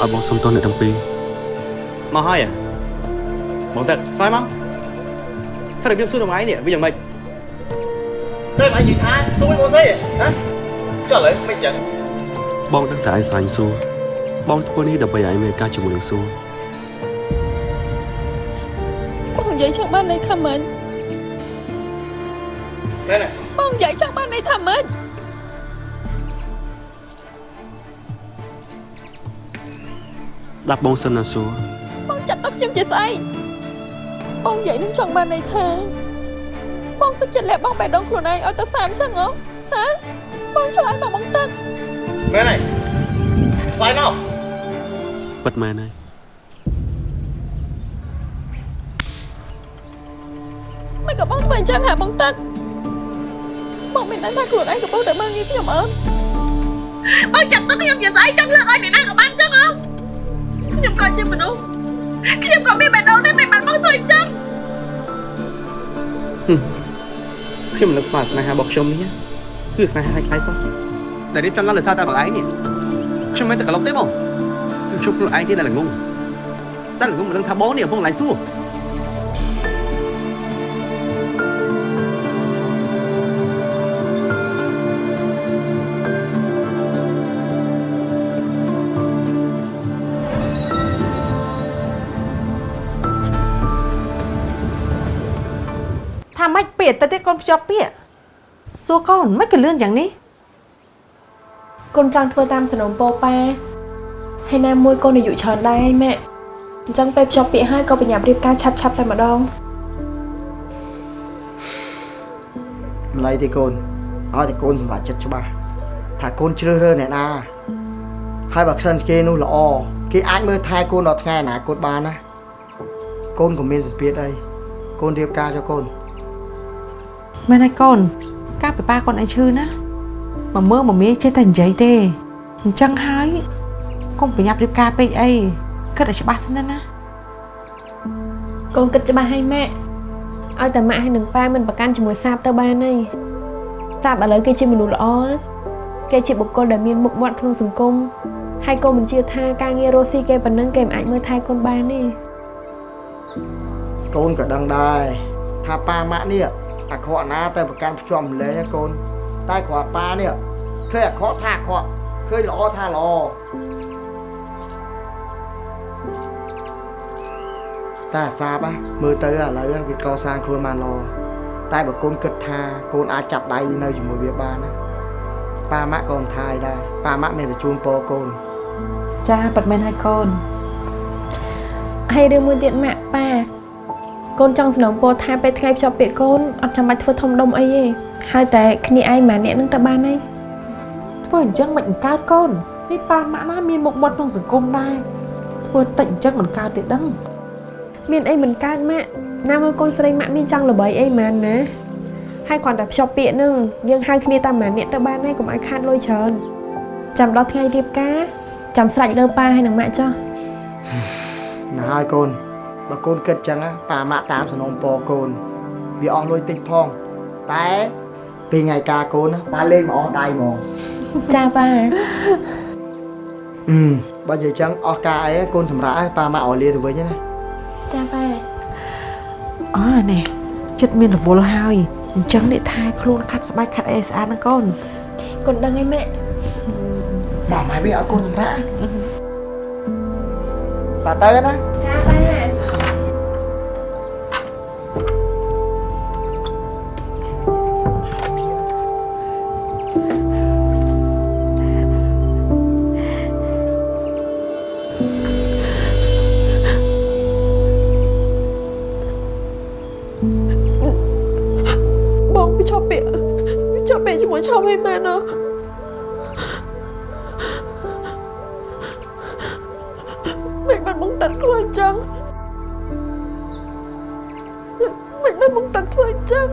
ឲ្យបងសុំទោសអ្នកទាំងពីរមកហើយហ៎បងទឹកឆ្លើយមកថារបៀបសួរតម្លៃនេះវាយ៉ាងម៉េចតែបងនិយាយថាសួរបងទេណាចុះឥឡូវមិនចឹងបងដឹងតែឯងស្រឡាញ់សួរបងធ្វើនេះដើម្បីឲ្យឯងមានឱកាសជាមួយនឹងសួរបងនិយាយចង់បានន័យថាម៉េចមែនទេបងនិយាយចង់បានន័យថាម៉េច ស្ដាប់បងសិនណាសួរបងចាត់ទុកខ្ញុំជាស្អីបងនិយាយនឹងចង់បានន័យថាបងសុខចិត្តលាក់បងបេះដូងខ្លួនឯងឲ្យទៅសាមចឹងហ៎ហ៎បងឆ្លើយមកបងទឹកមែនហើយឆ្លើយមកពិតមែនហើយមិនក៏បងមិនចឹងហ่าបងទឹកបងមិនដឹងថាខ្លួនឯងកំពុងតែមើលងាយខ្ញុំអើបងចាត់ទុកខ្ញុំជាស្អីចង់លើកឲ្យអ្នកណាក៏បានចឹងហ៎ ខ្ញុំក៏ជាមនុស្សខ្ញុំក៏មានបេះដូងដែរមិនបានបងធ្វើអញ្ចឹងខ្ញុំមិននឹកស្មានស្នេហារបស់ខ្ញុំនេះគឺស្នេហាខ្លាំងសោះតែនេះតាមឡើងលើសារតែបងឯងនេះខ្ញុំមិនតែក្លុកទេបងគឺខ្ញុំខ្លួនឯងទេដែលល្ងងតែល្ងងមិនដឹងថាបងនេះកំពុងឡាយសួរ ថាម៉េចពាក្យទៅទៀតកូនភ្ជាប់ពាក្យសួរកូនមិនក៏លឿនយ៉ាងនេះកូនចង់ធ្វើតាមសំណុំពោប៉ាហើយណាមួយកូនអាយុច្រើនដែរឯងម៉ាក់អញ្ចឹងពេលភ្ជាប់ពាក្យហើយក៏ប្រញាប់រៀបការឆាប់ឆាប់តែម្ដងម្ល៉េះទេកូនឲ្យតែកូនសម្រេចចិត្តច្បាស់ថាកូនជ្រើសរើសអ្នកណាហើយបើខ្សិនគេនោះល្អគេអាចមើលថែកូនដល់ថ្ងៃអនាគតបានណាកូនក៏មានសម្ពាធអីកូនរៀបការ cho កូន មែនហើយកូន ការពិបាកកូនឯងឈឺណាមកមើលមកមីចេះតែនិយាយទេអញ្ចឹងហើយកុំប្រញាប់រៀបការពេកអីគិតឲ្យច្បាស់សិនទៅណាកូនគិតច្បាស់ហើយម៉ាក់ឲ្យតែម៉ាក់ហើយនឹងប៉ាមិនប្រកាន់ជាមួយសាបទៅបានហើយសាបឥឡូវគេជាមនុស្សល្អគេជាបុគ្គលដែលមានមុខមាត់ក្នុងសង្គមហើយកូនមិនជឿថាការងាររស់ស៊ីគេប៉ុណ្ណឹងគេមិនអាចមើលថែកូនបានទេកូនក៏ដឹងដែរថាប៉ាម៉ាក់នេះ អាក្រក់ណាតែប្រកាន់ភ្ជាប់ម្លេះកូន តែគ្រាន់ប៉ានេះឃើញអាក្រក់ថាអាក្រក់ឃើញល្អថាល្អតែអាសាបហ៎មើលទៅឥឡូវវាកសាងខ្លួនបានល្អតែបើកូនគិតថាកូនអាចចាប់ដៃនៅជាមួយវាបានណាប៉ាម៉ាក់ក៏មិនថាអីដែរប៉ាម៉ាក់មានតែជូនពរកូនចាប៉ិតមែនហើយកូនហើយរឿងមួយទៀតម៉ាក់ប៉ា កូនចង់សំណូមពរថាពេលថ្ងៃភ្ជាប់ពាក្យកូនអត់ចាំបាច់ធ្វើធំដុំអីទេហើយតែគ្នាឯងម្នាក់អ្នកនឹងទៅបានហើយធ្វើអញ្ចឹងមិនបង្កើតកូននេះប៉ាម៉ាក់ណាមានមុខមាត់ក្នុងសង្គមដែរធ្វើតិចអញ្ចឹងមិនកើតទេដឹងមានអីមិនកើតម៉ាក់ណាមើលកូនស្រីម៉ាក់មានចង់ល្បីអីមែនណាហើយគ្រាន់តែភ្ជាប់ពាក្យនឹងយើងហៅគ្នាតាមម្នាក់អ្នកទៅបានហើយកុំឲ្យខាតលុយច្រើនចាំដល់ថ្ងៃរៀបការចាំស្រេចលើប៉ាហើយនឹងម៉ាក់ចុះណាហើយកូន បើកូនគិតចឹងណាប៉ាម៉ាក់តាមសំណុំពរកូនវាអស់លុយតិចផងតែពេលថ្ងៃការកូនណាប៉ាលេងមកអស់ដៃហ្មងចាប៉ាអឺបើនិយាយចឹងអស់ការអីកូនសម្រាប់ឲ្យប៉ាម៉ាក់ឲ្យលាទៅវិញណាចាប៉ាអើនេះចិត្តមានរវល់ហើយអញ្ចឹងនេះថែខ្លួនខាត់ស្បែកខាត់អេស្អាតណាកូនកូនដឹងហើយម៉ាក់ម៉ាក់ម៉ែវាឲ្យកូនសម្រាប់ប៉ាទៅណាចាប៉ា បងភ្ជាប់ពាក្យភ្ជាប់ពាក្យជាមួយឆោមឲ្យមែនណាមិនបានបងតាត់ខ្លួនអញ្ចឹង មិនបានបងតាត់ធ្វើអញ្ចឹង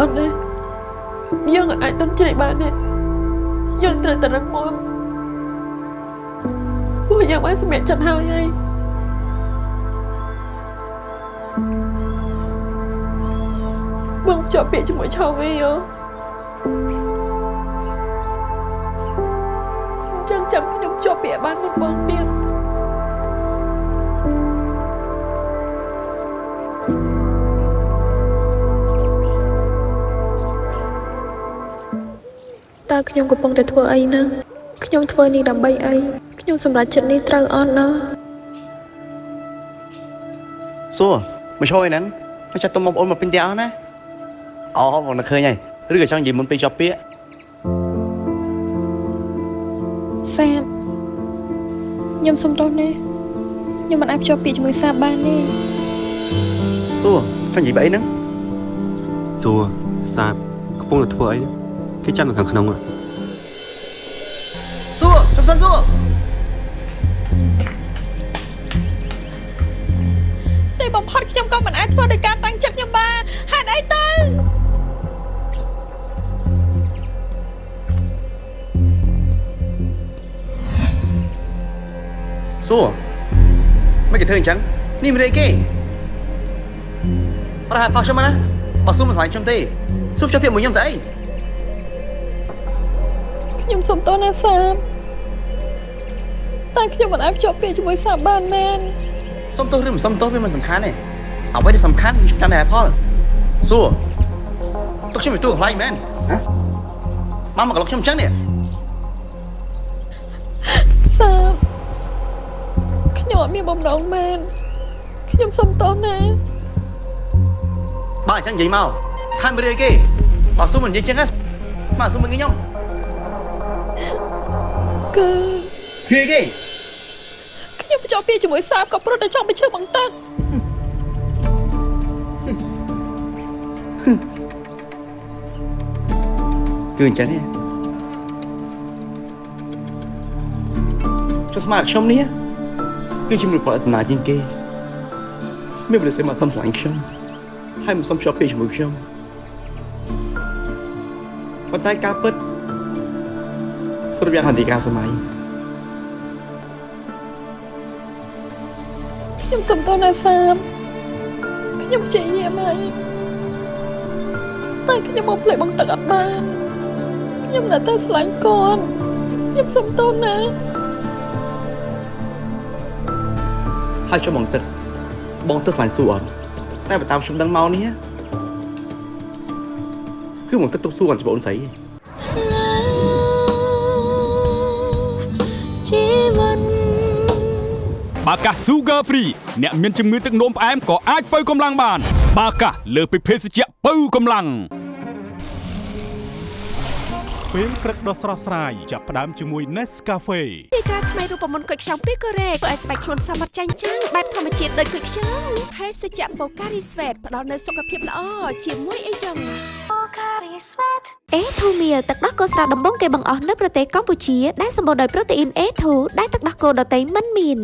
អត់ទេយើងអាចទុនជ្រែកបានទេយើងត្រូវតែរឹងមាំពួកយើងបានសម្រេចចិត្តហើយហើយបងជាប់ពាក្យជាមួយឆាវីហ៎ ចឹងចាំខ្ញុំជាប់ពាក្យបានមុនបងទៀតតើខ្ញុំកំពុងតែធ្វើអីហ្នឹងខ្ញុំធ្វើនេះដើម្បីអីខ្ញុំសម្រេចចិត្តនេះត្រូវអត់ណោះសួរមកជួយហ្នឹងមកចាត់ទុំបងប្អូនមកពេញផ្ទះអស់ណាអូបងនឹកឃើញហើយឬក៏ចង់និយាយមុនពេលជាប់ពាក្យ សាបខ្ញុំសុំទោសណាខ្ញុំមិនអាចភ្ជាប់ពាក្យជាមួយសាបបានទេសួរចង់និយាយបើអីហ្នឹងសួរសាបកំពុងតែធ្វើអីគេចាំនៅខាងក្នុងហ៎សួរចុះសិនសួរតែបំផុតខ្ញុំក៏មិនអាចធ្វើដោយការ សួរមិនគេធ្វើអញ្ចឹងនេះមិនអីគេអរហេតុផោះខ្ញុំណាបើសួរមិនស្លាញ់ខ្ញុំទេសួរជាប់ពាក្យមួយខ្ញុំទៅអីខ្ញុំសុំទោសណាសាបតែខ្ញុំមិនអាចភ្ជាប់ពាក្យជាមួយសាបបានមែនសុំទោសឬមិនសុំទោសវាមិនសំខាន់ទេអ្វីដែលសំខាន់គឺចាំតែហេតុផលសួរទុកខ្ញុំទៅទូកន្លែងមែនហ៎មកមកក្លុកខ្ញុំអញ្ចឹងនេះ ខ្ញុំអត់មានបំណងមែនខ្ញុំសុំទោសណាបើអញ្ចឹងនិយាយមកថាមិនរឿយគេបើសួរមិននិយាយអញ្ចឹងណាមកសួរមិនងាយខ្ញុំគឺរឿយគេខ្ញុំភ្ជាប់ពាក្យជាមួយសាបក៏ព្រោះតែចង់បញ្ឈឺបង្ទឹកគឺអញ្ចឹងទេចុះស្មារតីខ្ញុំនេះ គឺជំនួយផលអសនាជាងគេមានប្រសិទ្ធមកសុំឆ្លាញ់ខ្ញុំហើយមិនសុំជាប់ពាក្យជាមួយខ្ញុំប៉ុន្តែការពិតគ្រប់យ៉ាងហន្តិការសម័យខ្ញុំសុំទោសណាសាបខ្ញុំព្យាយាមហើយតែខ្ញុំមកផ្លេចបង្ទឹកអត់បានខ្ញុំនៅតែស្រឡាញ់កូនខ្ញុំសុំទោសណា ហើយចុះបងទឹកបងទឹកខ្លាញ់សួរអត់តែបើតាមខ្ញុំដឹងមកនេះគឺបងទឹកទុកសួរគាត់ច្បងស្រីឯងជីវិតបាកាស Sugar Free អ្នកមានជំងឺទឹកនោមផ្អែមក៏អាចបើកម្លាំងបាន បាកាសលើសពីភេសជ្ជៈបើកម្លាំង ពេលព្រឹកដ៏ស្រស់ស្រាយចាប់ផ្ដើមជាមួយ Nescafe ទីការថ្មីរូបមន្តគុយខ្ចង់ពីកូរ៉េធ្វើឲ្យស្បែកខ្លួនសមត្ថចាញ់ចាំងបែបធម្មជាតិដូចគុយខ្ចង់ភេសជ្ជៈបូការីស្វេតផ្ដល់នូវសុខភាពល្អជាមួយអីចឹងអេធូមៀលទឹកដោះគោស្រស់ដំបងគេបង្អស់នៅប្រទេសកម្ពុជាដែលសម្បូរដោយប្រូតេអ៊ីន A2 ដែលទឹកដោះគោដតៃមិនមាន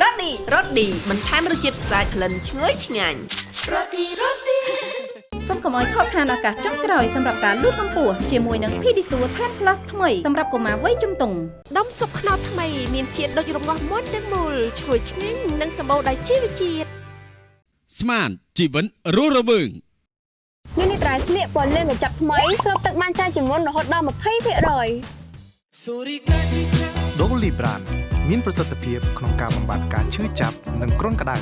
រ៉ូឌីរ៉ូឌីបន្ថែមរសជាតិស្អាតក្លិនឈ្ងុយឆ្ងាញ់ សូមកុំឲ្យខកខានឱកាសចុងក្រោយសម្រាប់ការលូតកម្ពស់ជាមួយនឹង Pedisure Tan Plus ថ្មីសម្រាប់កុមារវ័យជំទង់ដុំស៊ុបខ្នុរថ្មីមានជាតិដូចរងាស់មុនទាំងមូលឈ្ងុយឆ្ងាញ់និងសម្បូរដោយជីវជាតិស្មានជីវិតរស់រវើងនេះនេះត្រៃស្លៀកពណ៌លឿងកញ្ចប់ថ្មីស្រូបទឹកបានច្រើនជាងមុនរហូតដល់20%ដូលីប្រានមានប្រសិទ្ធភាពក្នុងការបំបាត់ការឈឺចាប់និងគ្រុនក្តៅ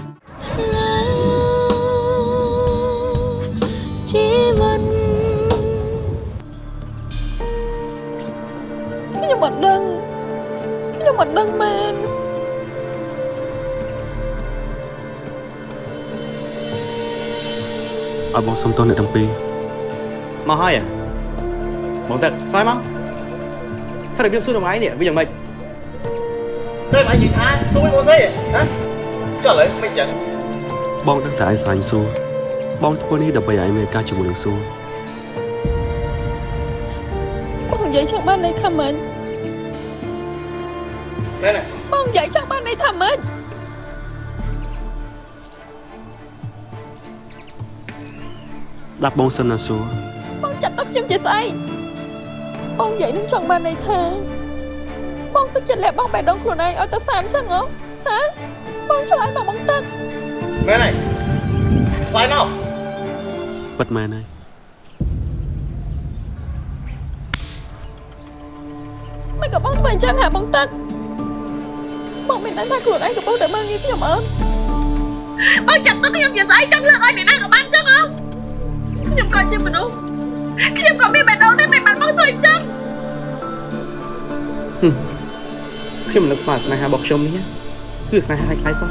ជីវិតខ្ញុំអត់ដឹងខ្ញុំអត់ដឹងមែនឲ្យបងសុំទោសអ្នកទាំងពីរមកហើយហ៎បងទឹកស្អីមកថារបៀបសួរត បងទេហ៎ចុះឥឡូវមិនចឹងបងដឹងតែឯងស្រឡាញ់សួរបងធ្វើនេះដើម្បីឲ្យឯងមានឱកាសជាមួយនឹងសួរបងនិយាយចង់បានន័យថាម៉េចមែនទេបងនិយាយចង់បានន័យថាម៉េចស្ដាប់បងសិនណាសួរបងចាត់ទុកខ្ញុំជាស្អីបងនិយាយនឹងចង់បានន័យថាបបងសុខចិត្តលះបង់បេះដូងខ្លួនឯងឲ្យទៅសាមចឹងហ៎ហាបងឆ្លើយមកបងទឹកមែនហើយឆ្លើយមក ពិតមែនហើយមិនក៏បងធ្វើអញ្ចឹងហ่าបងទឹកបងមិនដឹងថាខ្លួនឯងកំពុងតែមើលងាយខ្ញុំអើបងចាប់ទៅខ្ញុំនិយាយស្អីចង់លើកឲ្យអ្នកណាក៏បានចឹងហ៎ខ្ញុំក៏ជាមនុស្សខ្ញុំក៏មានបេះដូងដែរមិនបានបងធ្វើអញ្ចឹងខ្ញុំមិននឹកស្មានស្នេហារបស់ខ្ញុំនេះគឺស្នេហាខ្លាំងសោះ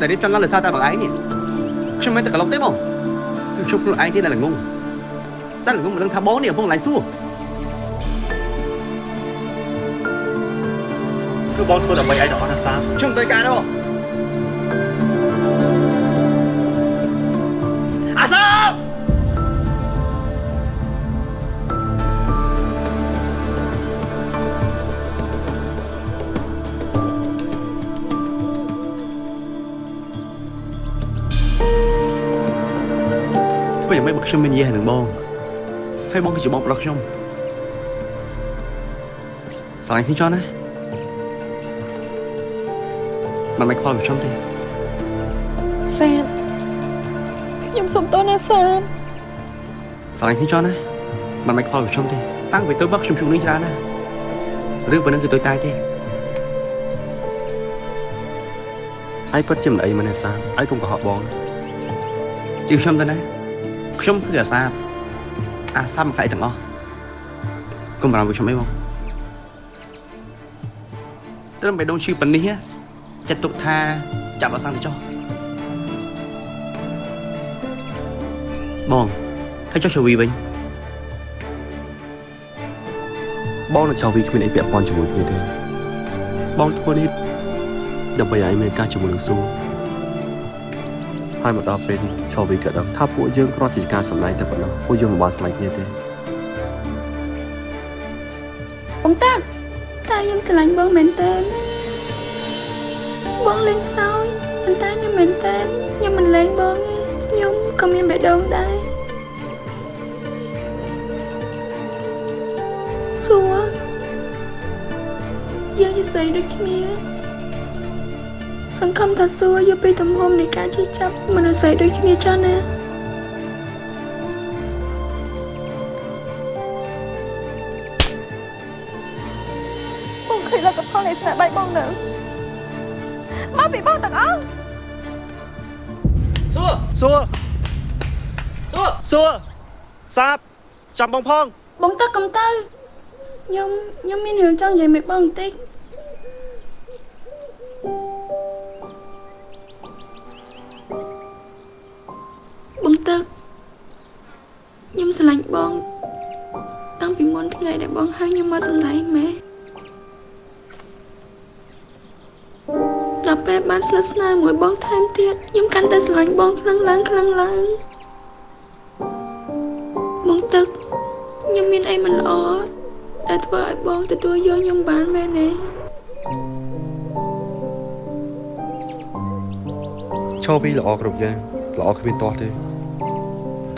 តែនេះចំណាស់លើសារតែបងឯងនេះខ្ញុំមិនតែក្លុកទេបងគឺ ខ្ញុំខ្លួនឯងទេដែលល្ងងតែល្ងងមិនដឹងថាបងនេះកំពុងឡាយសួរគឺបងធ្វើដើម្បីឯងដល់អស់ណាសាមខ្ញុំត្រូវការទេបងអាសា មធ្វើយ៉ាងម៉េចបើខ្ញុំមាននិយាយនឹងបងហើយបងគឺជាបងប្រុសខ្ញុំស្រឡាញ់ខ្ញុំចោះណាមិនមិនខ្វល់ខ្ញុំទេសាមខ្ញុំសុំទោសណាសាមស្រឡាញ់ខ្ញុំចោះណាមិនមិនខ្វល់ខ្ញុំទេតាំងពីទៅបោះខ្ញុំជួបនេះច្រើនណាស់រឿងប៉ុណ្ណឹងគឺទុយតាយទេឯងពិតជាមិនអីមែនទេសាមឯងកុំកុហកបងជឿខ្ញុំទៅណា ខ្ញុំគឺអាសាបអាសាបមកខ្លាយទាំងអស់កុំបារម្ភពីខ្ញុំអីបងត្រឹមបេះដូងឈឺប៉ុណ្នេះចិត្តទុកថាចាប់អសាំងទៅចុះបងហើយចុះជវីវិញបងនឹងចោលវីគ្មានអីពាក់ព័ន្ធជាមួយគ្នាទេបងធ្វើនេះដើម្បីឲ្យមានការជាមួយនឹងស៊ូ ហើយមកដល់ពេលនេះចោលវីក៏ដឹងថាពួកយើងគ្រាន់តែជាការសម្ដែងតែប៉ុណ្ណោះពួកយើងមិនបានស្លាញ់គ្នាទេបងតាក់តែខ្ញុំស្រឡាញ់បងមែនតើបងលេងសើចប៉ុន្តែខ្ញុំមែនតើខ្ញុំមិនលេងបងទេខ្ញុំក៏មានបេះដូងដែរសួរយើងជាស្អីដូចគ្នា សង្ឃឹមថាសួរយកពីទំហំនៃការជិះចាប់មនុស្សស្អីដូចគ្នាចាស់ណាបងឃើញលទ្ធផលនៃស្នាដៃបងនៅមកពីបងទាំងអស់សួរសួរសួរសួរសាបចាំបងផង បងតាក់កំទៅខ្ញុំខ្ញុំមានរឿងចង់និយាយមួយបងបន្តិច បងតាក់ខ្ញុំស្រឡាញ់បង តាំងពីមុនថ្ងៃដែលបងហៅខ្ញុំមកសម្ដែងម៉ែដល់ពេលបានស្និទ្ធស្នាលមួយបងថែមទៀតខ្ញុំកាន់តែស្រឡាញ់បងខ្លាំងឡើងខ្លាំងឡើងបងទឹកខ្ញុំមានអីមិនល្អដែលធ្វើឲ្យបងទទួលយកខ្ញុំបានមែនទេឈោវីល្អគ្រប់យ៉ាងល្អគ្មានទាស់ទេ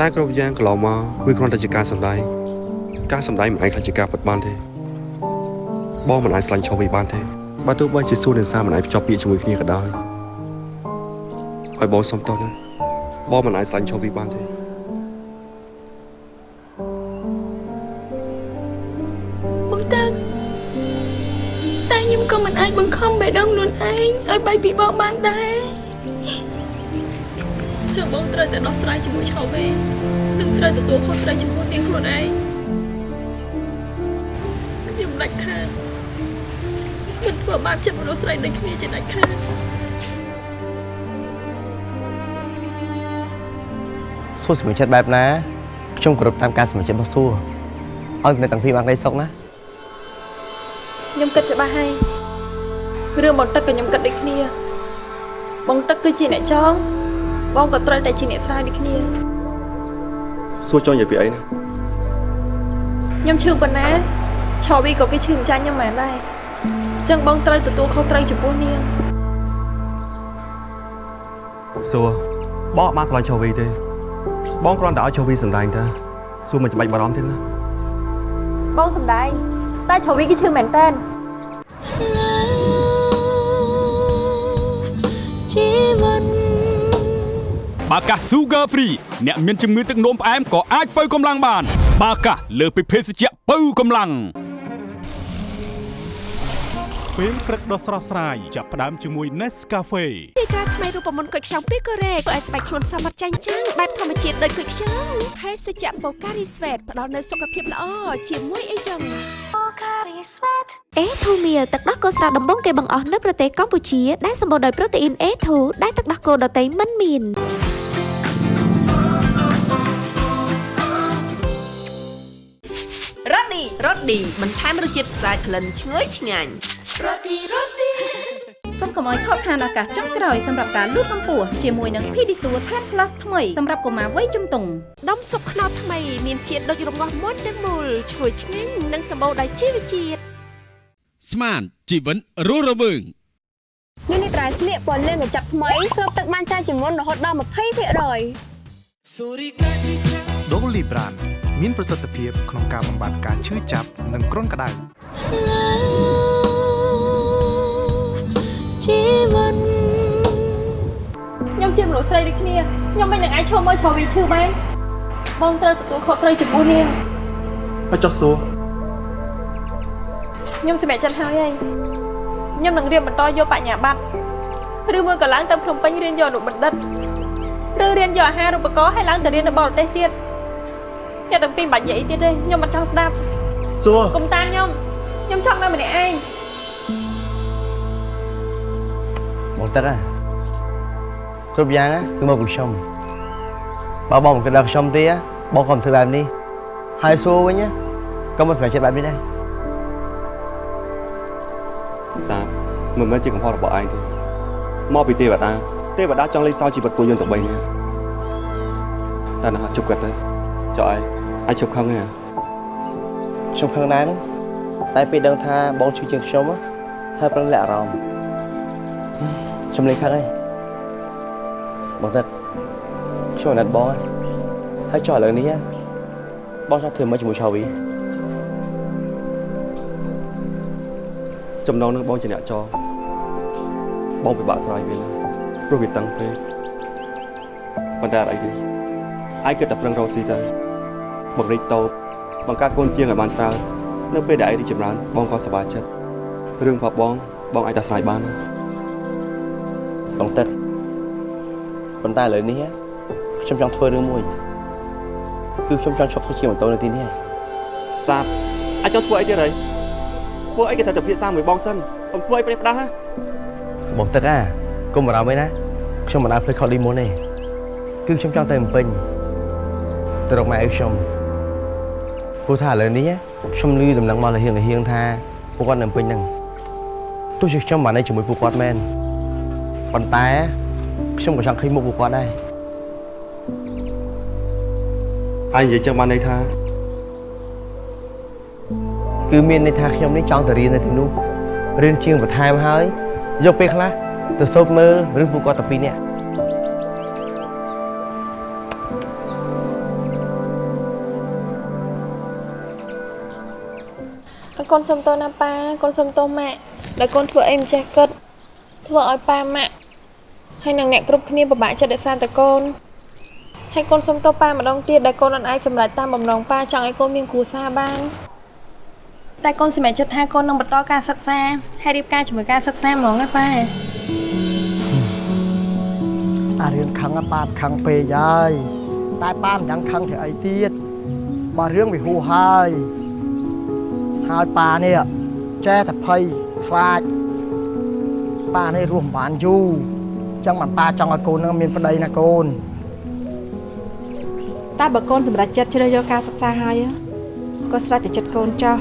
តែគ្រប់យ៉ាងកន្លងមកវាគ្រាន់តែជាការសម្ដែងការសម្ដែងមិនអាចខ្លាចជាការពិតបានទេបងមិនអាចស្លាញ់ឈោវីបានទេបើទោះបីជាសួរនឹងសារមិនអាចភ្ជាប់ពាក្យជាមួយគ្នាក៏ដោយហើយបងសុំតោះណាបងមិនអាចស្លាញ់ឈោវីបានទេបងតាក់តែខ្ញុំក៏មិនអាចបង្ខំបេះដូងខ្លួនឯងឲ្យបែកពីបងបានដែរចឹងបង ត្រូវតែដោះស្រាយជាមួយឆោវេនិងត្រូវទទួលខុសត្រូវជាមួយនាងខ្លួនឯងខ្ញុំដាច់ខាតមិនធ្វើបាបចិត្តមនុស្សស្រីដូចគ្នាជាដាច់ខាតសួរសម្រេចចិត្តបែបណាខ្ញុំគោរពតាមការសម្រេចចិត្តរបស់សួរឲ្យនៅទាំងពីរបានក្តីសុខណាខ្ញុំគិតច្បាស់ហើយរឿងបងទឹកក៏ខ្ញុំគិតដូចគ្នាបងទឹកគឺជាអ្នកចង បងក៏ត្រូវតែជាអ្នកស្រាវដូចគ្នាសួរចង់និយាយពីអីណាខ្ញុំឈឺប៉ុណ្ណាឆោវីក៏គេឈឺមិនចាញ់ខ្ញុំមែនដែរអញ្ចឹងបងត្រូវទទួលខុសត្រូវចំពោះនាងសួរបងអត់បានឆ្លាញ់ឈោវីទេបងគ្រាន់តែឲ្យឈោវីសម្ដែងតាសួរមិនចាំបាច់បារម្ភទេណាបងសំដែងតែឆោវីគេឈឺមែនតើជីវិត បាកា Sugar Free អ្នកមានជំងឺទឹកនោមផ្អែមក៏អាចបើកម្លាំងបាន បាកាលើសពីភេសជ្ជៈបើកម្លាំងពេលព្រឹកដ៏ស្រស់ស្រាយចាប់ផ្ដើមជាមួយ Nescafe ទីតាថ្មីរូបមន្តគុយខ្ចង់ពីកូរ៉េធ្វើឲ្យស្បែកខ្លួនសមត្ថចាញ់ចាំងបែបធម្មជាតិដូចគុយខ្ចង់ភេសជ្ជៈបូការីស្វេតផ្ដល់នូវសុខភាពល្អជាមួយអីចឹងបូការីស្វេតអេធូមៀលទឹកដោះគោស្រស់ដំបងគេបង្អស់នៅប្រទេសកម្ពុជាដែលសម្បូរដោយប្រូតេអ៊ីន A2 ដែលទឹកដោះគោដតៃមិនមាន រ៉ូឌីរ៉ូឌីបន្ថែមរសជាតិស្អាតក្លិនឈ្ងុយឆ្ងាញ់រ៉ូឌីរ៉ូឌីសូមកុំឲ្យខកខានឱកាសចុងក្រោយសម្រាប់ការលូតកម្ពស់ជាមួយនឹង Pedisure Tan Plus ថ្មីសម្រាប់កុមារវ័យជំទង់ដុំស៊ុបខ្នុរថ្មីមានជាតិដូចរងាស់មុនទាំងមូលឈ្ងុយឆ្ងាញ់និងសម្បូរដោយជីវជាតិស្មានជីវិតរស់រវើងនេះនេះត្រៃស្លៀកពណ៌លឿងកញ្ចប់ថ្មីស្រូបទឹកបានច្រើនជាងមុនរហូតដល់20%ដូលីប្រាន មានប្រសិទ្ធភាពក្នុងការបំបត្តិការឈឺចាប់និងគ្រុនក្តៅជីវិតខ្ញុំជាមនុស្សស្រីដូចគ្នាខ្ញុំមិននឹងអាចឈប់មើលឆាវីឈឺបានបងត្រូវទទួលខុសត្រូវចំពោះនាងហើយចុះសួរខ្ញុំសម្រេចចិត្តហើយហើយខ្ញុំនឹងរៀនបន្តយកបញ្ញាបត្រឬមួយក៏ឡើងទៅភ្នំពេញរៀនយកអនុបណ្ឌិតឬរៀនយកអាហារូបករណ៍ហើយឡើងទៅរៀននៅបរទេសទៀត ខ្ញុំទាំងពីរមិនបាច់និយាយទៀតទេខ្ញុំមិនចង់ស្ដាប់សួរកុំតាមខ្ញុំខ្ញុំចង់នៅម្នាក់ឯងមកតើគ្រប់យ៉ាងគឺមកពីខ្ញុំបើបងមិនគិតដល់ខ្ញុំទេបងក៏មិនធ្វើបែបនេះហើយសួរវិញក៏មិនប្រឆាំងបែបនេះដែរសាមិនមែនជាកំហុសរបស់ឯងទេមកពីទេវតាទេវតាចង់លេងសើចជីវិតពួកយើងទាំងបីនេះតែណាជប់គាត់ទៅចុះឯង អាចជប់ខឹងទេហ៎ខ្ញុំខឹងដែរហ្នឹងតែពេលដឹងថាបងជួយជាងខ្ញុំហ៎ហើយប្រឹងលាក់អារម្មណ៍ខ្ញុំលេងខឹងហើយបងទឹកខ្ញុំអាណិតបងហ៎ហើយចុះឥឡូវនេះហ៎បងចង់ធ្វើមកជាមួយឆាវីចំណងនឹងបងជាអ្នកចរបងពិបាកស្រាយវាណាព្រោះវាតឹងពេកប៉ុន្តែអត់អីទេឯងគិតតែប្រឹងរកស៊ីទៅ បង្រិចតូបបង្កើតកូនជាងឲ្យបានច្រើននៅពេលដែលឯងរីកចម្រើនបងក៏សប្បាយចិត្តរឿងរបស់បងបងអាចតែស្រាយបានណាបងទឹកប៉ុន្តែឥឡូវនេះហ៎ខ្ញុំចង់ធ្វើរឿងមួយគឺខ្ញុំចង់ឈប់ធ្វើជាម៉ូតូនៅទីនេះហើយសាបអាចចង់ធ្វើអីទៀតហើយធ្វើអីគេត្រូវតែភាសាមួយបងសិនកុំធ្វើអីប្រេះផ្ដាស់ណាបងទឹកអាកុំបារម្ភអីណាខ្ញុំមិនអាចភ្លេចខុសលីមុនទេគឺខ្ញុំចង់ទៅបំពេញទៅរកម៉ែឪខ្ញុំ ព្រោះថាឥឡូវនេះខ្ញុំឮដំណឹងមកលហៀងលហៀងថាពួកគាត់នៅបំពេញហ្នឹងទោះជាខ្ញុំបាននៅជាមួយពួកគាត់មែនប៉ុន្តែខ្ញុំក៏ចង់ឃើញមុខពួកគាត់ដែរឯងនិយាយចឹងបានន័យថាគឺមានន័យថាខ្ញុំនេះចង់ទៅរៀននៅទីនោះរៀនជាងបន្ថែមហើយយកពេលខ្លះទៅសូត្រមើលឬពួកគាត់ទៅពីរនាក់ កូនសុំទោសណាប៉ាកូនសុំទោសម៉ាក់ដែលកូនធ្វើអីមិនចេះគិតធ្វើឲ្យប៉ាម៉ាក់ហើយនឹងអ្នកគ្រប់គ្នាពិបាកចិត្តដោយសារតែកូនហើយកូនសុំទោសប៉ាម្ដងទៀតដែលកូនអត់អាចសម្រេចតាមបំណងប៉ាចង់ឲ្យកូនមានគ្រួសារបានតែកូនសម្រេចចិត្តថាកូននឹងបន្តការសិក្សាហើយរៀបការជាមួយការសិក្សាហ្មងណាប៉ាអារឿងខឹងប៉ាខឹងពេកហើយតែប៉ាមិនដឹងខឹងធ្វើអីទៀតបើរឿងវាហួសហើយ ហើយប៉ានេះចេះតែភ័យខ្លាចប៉ានេះរស់មិនបានយូរអញ្ចឹងបានប៉ាចង់ឲ្យកូននឹងមានប្តីណាកូនតែបើកូនសម្រេចចិត្តជ្រើសយកការសិក្សាហើយក៏ស្រេចតែចិត្តកូនចោះ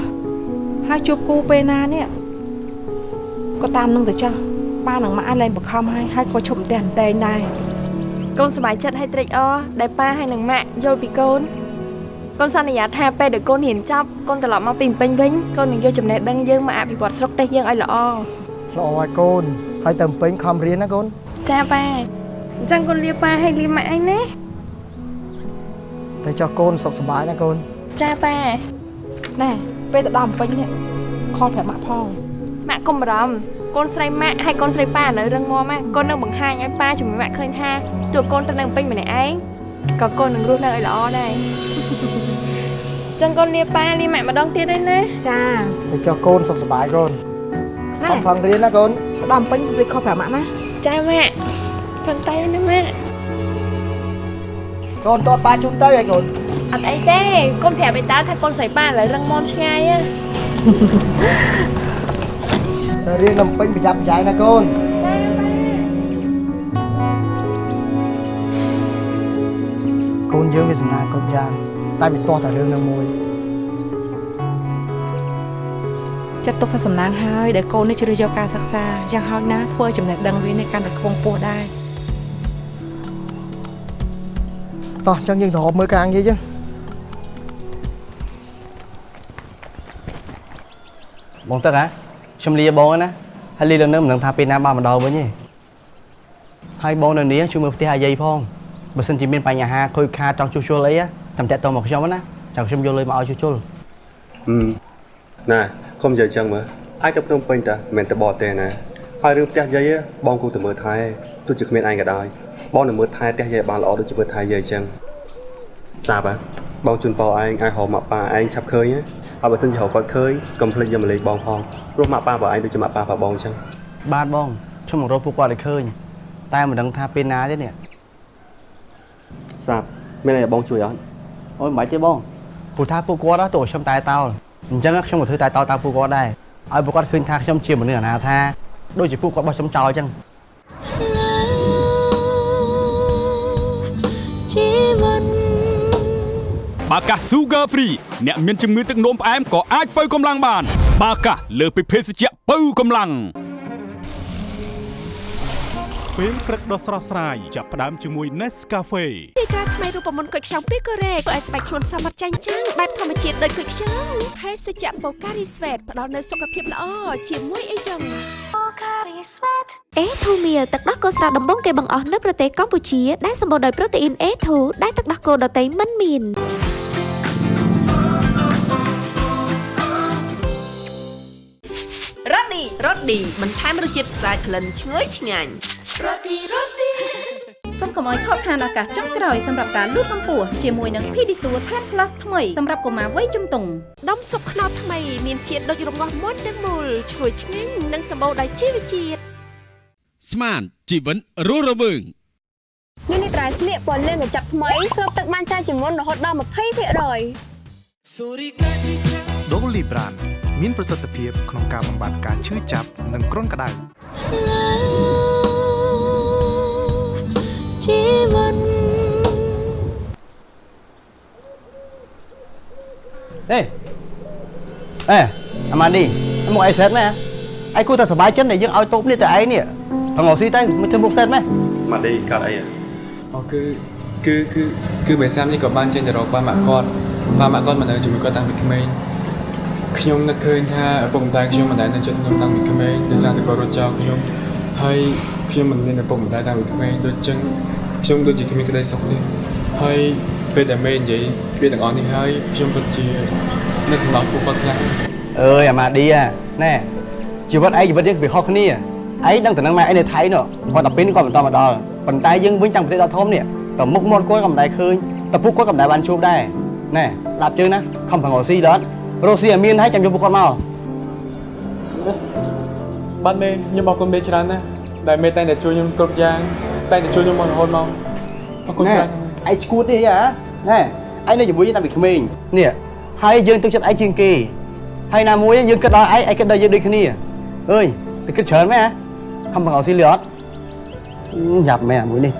ហើយជួបគូពេលណានេះក៏តាមនឹងទៅចោះប៉ានឹងមកអាចលែងបង្ខំហើយហើយក៏ឈប់តែអន្តែងដែរកូនសប្បាយចិត្តហើយត្រេកអរដែលប៉ាហើយនឹងម៉ាក់យល់ពីកូន កូនសន្យាថាពេលដែលកូនរៀនចប់កូនត្រឡប់មកពីពេញវិញកូននឹងយកចំណេះដឹងយើងមកអភិវឌ្ឍស្រុកទេសយើងឲ្យល្អល្អហើយកូនហើយទៅពេញខំរៀនណាកូនចាប៉ាអញ្ចឹងកូនលាប៉ាហើយលាម៉ាក់អីណាតែចុះកូនសុខសប្បាយណាកូនចាប៉ាណែពេលទៅដល់ពេញនេះខលប្រាប់ម៉ាក់ផងបម៉ាក់កុំបារម្ភកូនស្រីម៉ាក់ហើយកូនស្រីប៉ានៅរឹងមាំណាកូននឹងបង្ហាញឲ្យប៉ាជាមួយម៉ាក់ឃើញថាទោះកូនទៅនឹងពេញម្នាក់ឯងក៏កូននឹងរស់នៅឲ្យល្អដែរ ចឹងកូនលាប៉ាលាម៉ាក់ម្ដងទៀតឯណាចាទៅចុះកូនសុខសប្បាយកូនណែខំប្រឹងរៀនណាកូនផ្ដំពេញវាខុសប្រាប់ម៉ាក់ណាចាម៉ាក់ខំតែណាម៉ាក់កូនតតប៉ាជុំទៅឲ្យកូនអត់អីទេកូនប្រាប់ឯតាថាកូនស្រីប៉ាឥឡូវរឹងមាំឆ្ងាយណាទៅរៀននំពេញប្រយ័ត្នប្រយែងណាកូនកូនយើងវាសំណាងគ្រប់យ៉ាង តែវាទាស់តែរឿងនឹងមួយចាត់ទុកថាសំណាងហើយដែលកូននេះជ្រើសយកការសិក្សាយ៉ាងហោចណាស់ធ្វើឲ្យចំណេះដឹងវានេះកាន់តែខ្ពង់ខ្ពស់ដែរតោះចឹងយើងទៅរកមើលការងារចឹងបងទឹកហ៎ខ្ញុំលាបងណាហើយលាដល់នៅមិនដឹងថាពេលណាបានមកដល់វិញទេហើយបងនៅនេះជួយមើលផ្ទះអាយាយផងបើសិនជាមានបញ្ហាខូចខាតចង់ជួសជុលអីចាំ តាក់ទងមកខ្ញុំណាចាំខ្ញុំយកលុយមកឲ្យជួសជុលហឹមណែកុំនិយាយចឹងមើលអាចទៅភ្នំពេញតាមិនមែនទៅបរទេណាហើយរឿងផ្ទះយាយបងគូទៅមើលថែទោះជាគ្មានឯងក៏ដោយបងនឹងមើលថែផ្ទះយាយបានល្អដូចជាមើលថែយាយចឹងសាប់ហ៎បងជូនពរឯងឲ្យហៅម៉ាក់ប៉ាឯងឆាប់ឃើញណាហើយបើសិនជាហៅគាត់ឃើញកុំភ្លេចយកមកលេខបងផងព្រោះម៉ាក់ប៉ាបងឯងដូចជាម៉ាក់ប៉ារបស់បងចឹងបាទបងខ្ញុំមករកពួកគាត់ឲ្យឃើញតែមិនដឹងថាពេលណាទេនេះសាប់មានអីឲ្យបងជួយអត់ អូយមិនបាច់ទេបងព្រោះថាពួកគាត់ទៅខ្ញុំតែតោលអញ្ចឹងខ្ញុំក៏ធ្វើតែតោលតាមពួកគាត់ដែរឲ្យពួកគាត់ឃើញថាខ្ញុំជាមនុស្សអនាថាដូចជាពួកគាត់បោះខ្ញុំចោលអញ្ចឹងជីវិតបាកាស Sugar Free អ្នកមានជំងឺទឹកនោមផ្អែមក៏អាចបើកម្លាំងបាន បាកាសលើសពីភេសជ្ជៈបើកម្លាំង ពេលព្រឹកដ៏ស្រស់ស្រាយចាប់ផ្ដើមជាមួយ Nescafe ទីតាថ្មីរូបមន្តគុយខ្ចង់ពីកូរ៉េធ្វើឲ្យស្បែកខ្លួនសមត្ថចាញ់ចាំងបែបធម្មជាតិដូចគុយខ្ចង់ភេសជ្ជៈបូការីស្វេតផ្ដល់នូវសុខភាពល្អជាមួយអីចឹងបូការីស្វេតអេធូមៀលទឹកដោះគោស្រស់ដំបងគេបង្អស់នៅប្រទេសកម្ពុជាដែលសម្បូរដោយប្រូតេអ៊ីន A2 ដែលទឹកដោះគោដតៃមិនមានរ៉ូឌីរ៉ូឌីបន្ថែមរសជាតិស្អាតក្លិនឈ្ងុយឆ្ងាញ់ រ៉ូឌីរ៉ូឌីសូមកុំឲ្យខកខានឱកាសចុងក្រោយសម្រាប់ការលូតកម្ពស់ជាមួយនឹង Pedisure Tan Plus ថ្មីសម្រាប់កុមារវ័យជំទង់ដុំស៊ុបខ្នុរថ្មីមានជាតិដូចរងាស់មុនទាំងមូលឈ្ងុយឆ្ងាញ់និងសម្បូរដោយជីវជាតិស្មានជីវិតរស់រវើងនេះនេះត្រៃស្លៀកពណ៌លឿងកញ្ចប់ថ្មីស្រូបទឹកបានច្រើនជាងមុនរហូតដល់20%ដូលីប្រានមានប្រសិទ្ធភាពក្នុងការបំបាត់ការឈឺចាប់និងគ្រុនក្តៅ ជីវិតអេអេអាម៉ាឌីមកអីសេតមែនឯងគួរតែសប្បាយចិត្តដែលយើងឲ្យតូបនេះទៅឯងនេះប្រងស៊ីទៅមិនធ្វើមុខសេតមែនម៉ាឌីកាត់អីអូគឺគឺគឺគឺបេសាមនេះក៏បានចេញទៅរកបាម៉ាក់គាត់បាម៉ាក់គាត់មិននៅជាមួយគាត់តាំងពីក្មេងខ្ញុំនឹកឃើញថាឪពុកម្ដាយខ្ញុំមិនដែលនៅចិត្តខ្ញុំតាំងពីក្មេងដោយសារតែគាត់រត់ចោលខ្ញុំហើយខ្ញុំមិនមានឪពុកម្ដាយតាំងពីក្មេងដូចចឹង ខ្ញុំដូចជាគ្មានក្តីសុខទេហើយពេលដែលមេនិយាយវាទាំងអស់នេះហើយខ្ញុំពិតជានឹកសម្រាប់ពួកគាត់ខ្លាំងអើយអាម៉ាឌីណែជីវិតឯងជីវិតយើងវាខុសគ្នាឯងដឹងតែនឹងម៉ែឯងនៅថៃនោះគាត់តែពេលនេះគាត់មិនតមកដល់ប៉ុន្តែយើងវិញតាំងប្រទេសដល់ធំនេះក៏មុខមាត់គាត់ក៏មិនដែលឃើញតែពួកគាត់ក៏មិនដែលបានជួបដែរណែស្ដាប់ជើងណាខំប្រងស៊ីដល់រស់ស៊ីឲ្យមានហើយចាំយកពួកគាត់មកបាទមេខ្ញុំអរគុណមេច្រើនណាស់ដែលមេតែងតែជួយខ្ញុំគ្រប់យ៉ាង តែងតែជួយខ្ញុំមករហូតមកអរគុណណែច្រើនឯងឈួតទេហ៎ណែឯងនៅជាមួយយើងតាំងពីក្មេងនេះហើយយើងទឹកចិត្តឯងជាងគេហើយណាមួយយើងគិតដល់ឯងឯងគិតដល់យើងដូចគ្នាអើយទៅគិតច្រើនមែនហ៎ខំប្រងស៊ីលីអត់យ៉ាប់មែនអាមួយនេះ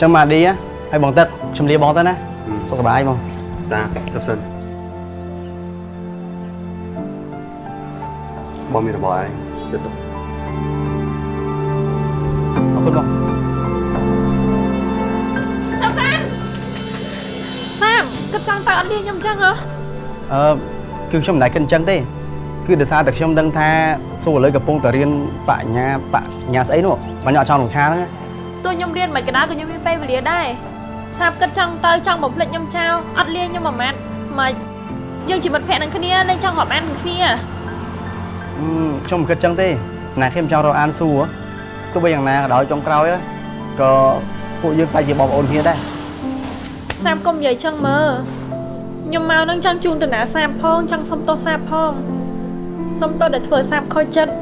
ចឹងមកឌីហ៎ហើយបងទឹកខ្ញុំលាបងទៅណាសុខសប្បាយបងសាទៅសិនបងមានរបស់ឯងយកទុ កអរគុណបងចាំសាមសាមគិតចង់ទៅអត់លាខ្ញុំអញ្ចឹងហ៎អឺគឺខ្ញុំមិនដែលគិតអញ្ចឹងទេ គឺដោយសារតែខ្ញុំដឹងថាសួរឥឡូវកំពុងតែរៀនបញ្ញាបញ្ញាស្អីនោះបងអត់ចង់រំខានហ្នឹងទោះខ្ញុំរៀនមិនក៏ដោយក៏ខ្ញុំមានពេលវេលាដែរសាមគិតចង់ទៅចង់បំភ្លេចខ្ញុំចោលអត់លាខ្ញុំមួយម៉ាត់មកយើងជាមិត្តភក្តិនឹងគ្នាលេងចង់រាប់អាននឹងគ្នាអឺខ្ញុំមិនគិតចឹងទេណាខ្ញុំចង់រកអានសួរ ទោះបីយ៉ាងណាក៏ដោយចុងក្រោយក៏ពួកយើងតែជាបងប្អូនគ្នាដែរសាបកុំនិយាយចឹងមើលខ្ញុំមកនឹងចង់ជូនតាណាសាបផងចង់សុំទោសសាបផងសុំទោសដែលធ្វើឲ្យសាបខូចចិត្ត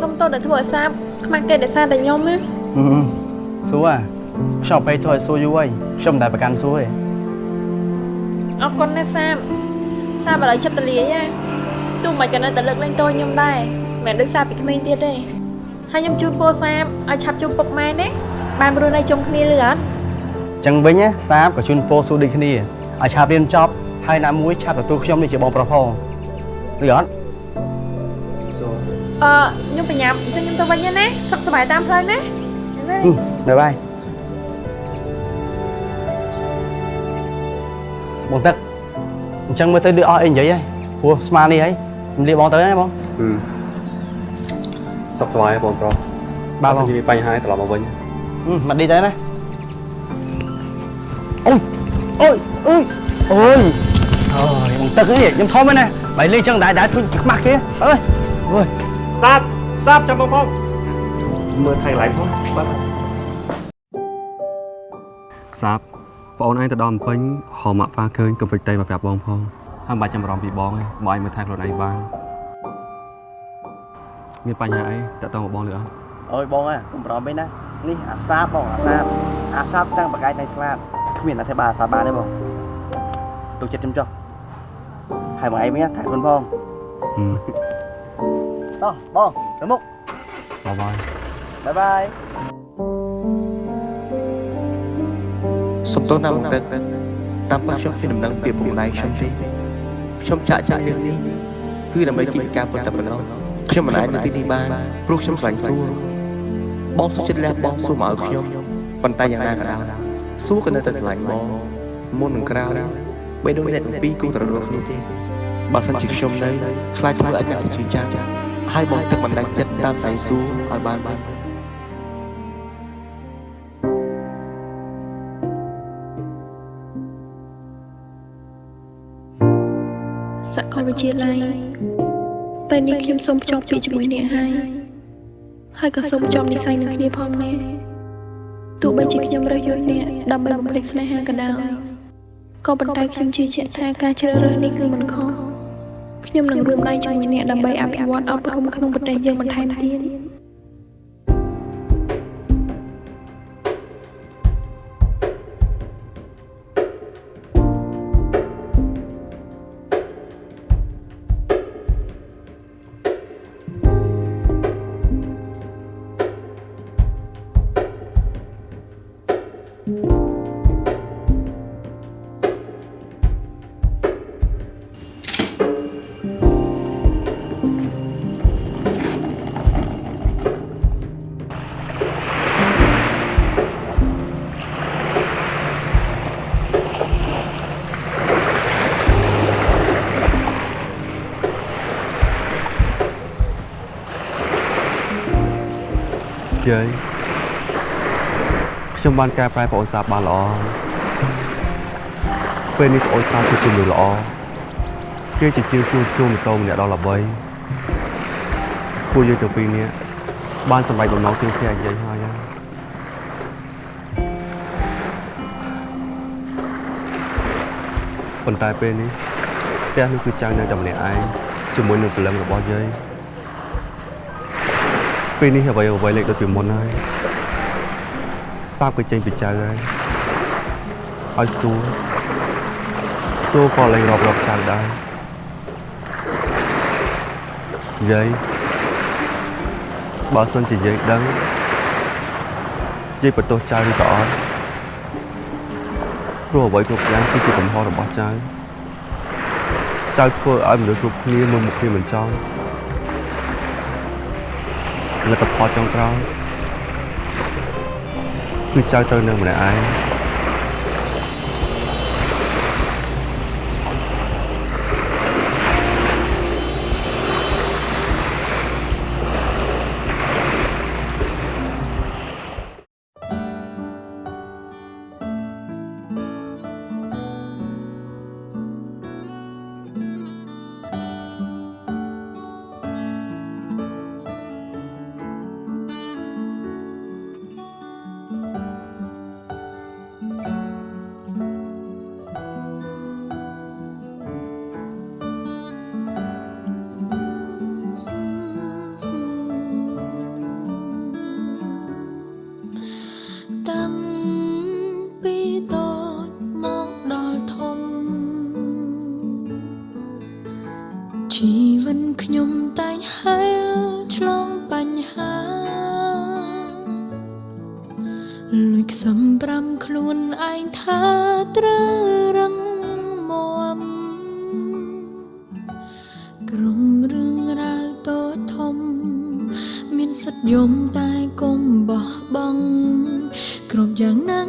សុំទោសដែលធ្វើឲ្យសាបខ្មាស់គេដោយសារតែខ្ញុំណាហឹមសួរខ្ញុំទៅធ្វើឲ្យសួរយូរហើយខ្ញុំមិនដែលប្រកាន់សួរទេអរគុណណាស់សាបសាបឥឡូវចិត្តតលាយណាទោះមិនក៏នៅតែលើកលែងទោសខ្ញុំដែរមិនមែនដូចសាបពីក្មេងទៀតទេ ហើយខ្ញុំជូនពរសាបឲ្យឆាប់ជួបពុកម៉ែណាបានរស់នៅជុំគ្នាឬអត់ចឹងវិញណាសាបក៏ជូនពរសួរដូចគ្នាឲ្យឆាប់រៀនចប់ហើយណាមួយឆាប់ទទួលខ្ញុំនេះជាបងប្រុសផងឬអត់អឺខ្ញុំបញ្ញាប់អញ្ចឹងខ្ញុំទៅវិញណាសុខសប្បាយតាមផ្លូវណាហឹមបាយបាយបងទឹកអញ្ចឹងមើលទៅដូចអស់អីនិយាយហើយព្រោះស្មាននេះហើយខ្ញុំលាបងទៅណាបង សុខសប្បាយបងប្រុសបាទបើសិនជាមានបញ្ហាត្រឡប់មកវិញហឹមមកឌីទៅណាអូយអូយអូយអូយអូយបងទឹកនេះខ្ញុំធំហើយណាបាយលេងចឹងដែរដែរជួយខ្មាស់គេអើយអូយសាបសាបចាំបងផងមើលថៃឡៃផងបាទសាបបងអូនឯងទៅដល់ភ្នំពេញហៅម៉ាក់ប៉ាឃើញកុំភ្លេចតែមកប្រាប់បងផងហើយមិនបាច់ចាំបារម្ភពីបងទេបងឯងមើលថែខ្លួនឯងបាន មានបញ្ហាអីតាក់ទងមកបងលើអត់អូយបងអើកុំបារម្ភពេកណានេះអាសាបបងអាសាបអាសាបតាំងបកាយតាំងឆ្លាតគ្មានអធិបាលអាសាបបានទេបងទុកចិត្តខ្ញុំចុះហើយបងឯងមានថែខ្លួនផងតោះបងទៅមុខបាយបាយបាយបាយសុំទោសណាបងទឹកតាមពិតខ្ញុំជាដំណឹងពីពុកម្ដាយខ្ញុំទេខ្ញុំចាក់ចាក់រឿងនេះគឺដើម្បីគិតការពិតតែប៉ុណ្ណោះ ខ្ញុំមិនអាចនៅទីនេះបានព្រោះខ្ញុំខ្លាញ់សួរបងសុខចិត្តលះបងសួរមកឲ្យខ្ញុំប៉ុន្តែយ៉ាងណាក៏ដោយសួរក៏នៅតែស្រឡាញ់បងមុននឹងក្រោយបីដូចអ្នកទាំងពីរគូត្ររស់គ្នាទេបើសិនជាខ្ញុំនៅខ្លាចធ្វើឲ្យកាន់តែជឿចាំហើយបងទឹកមិនដាច់ចិត្តតាមតែសួរឲ្យបានបានសាកលវិទ្យាល័យ ពេលនេះខ្ញុំសូមភ្ជាប់ពាក្យជាមួយអ្នកហើយហើយក៏សូមភ្ជាប់និស្ស័យនឹងគ្នាផងណាទោះបីជាខ្ញុំរើសយកអ្នកដើម្បីបំភ្លេចស្នេហាក៏ដោយក៏ប៉ុន្តែខ្ញុំជឿជាក់ថាការជ្រើសរើសនេះគឺមិនខុសខ្ញុំនឹងរួមដៃជាមួយអ្នកដើម្បីអភិវឌ្ឍអប់រំក្នុងប្រទេសយើងបន្ថែមទៀត យាយខ្ញុំបានកែប្រែប្អូនសាបបានល្អពេលនេះប្អូនសាបគឺជាមនុស្សល្អគេជាជាងជួជួម៉ូតូម្នាក់ដល់ល្បីពួកយើងទាំងពីរនាក់បានសម្រេចបំណងទីផ្ទះយាយហើយហើយប៉ុន្តែពេលនេះផ្ទះនេះគឺចៅនៅតែម្នាក់ឯងជាមួយនឹងព្រលឹងរបស់យាយ ពេលនេះអ្វីអ្វីលេខដូចពីមុនហើយសាបក៏ចេញពីចៅហើយឲ្យសួរសួរក៏លេងរាប់រាប់ចៅដែរយាយបើសិនជាយាយដឹងយាយបន្ទោសចៅឬក៏អត់ព្រោះអ្វីគ្រប់យ៉ាងគឺជាកំហុសរបស់ចៅចៅធ្វើឲ្យមនុស្សគ្រប់គ្នាមើលមុខគ្នាមិនចង់ លទ្ធផលចុងក្រោយគឺចៅត្រូវនៅម្នាក់ឯង គ្រប់យ៉ាងនឹ